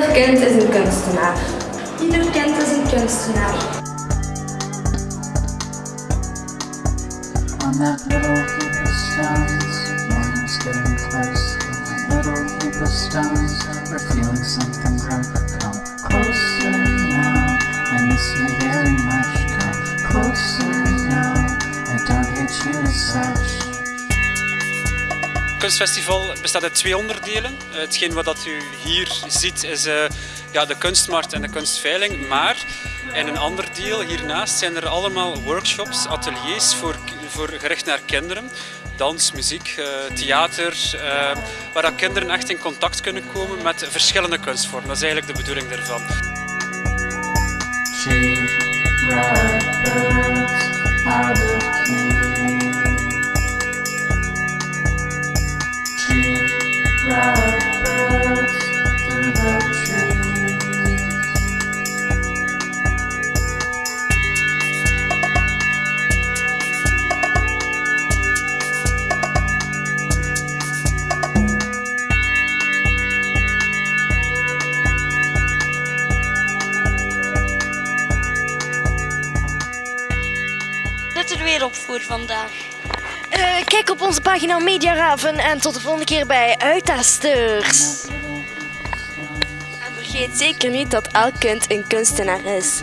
Ieder kind is een kunstenaar. Ieder kind is een kunstenaar. On that little heap of stones, morning's getting close. On that little heap of stones, we're feeling something grow. Come closer now, I miss you very much. Come closer now, I don't hate you as such. Kunstfestival bestaat uit twee onderdelen. Eh, Hetgeen wat dat u hier ziet is eh, ja, de kunstmarkt en de kunstveiling. Maar in een ander deel hiernaast zijn er allemaal workshops, ateliers voor, voor gericht naar kinderen. Dans, muziek, eh, theater, waar dat kinderen echt in contact kunnen komen met verschillende kunstvormen. Dat is eigenlijk de bedoeling daarvan. Er weer op voor vandaag. Eh, kijk op onze pagina Media Raven en tot de volgende keer bij Uittasters. En vergeet zeker niet dat elk kind een kunstenaar is.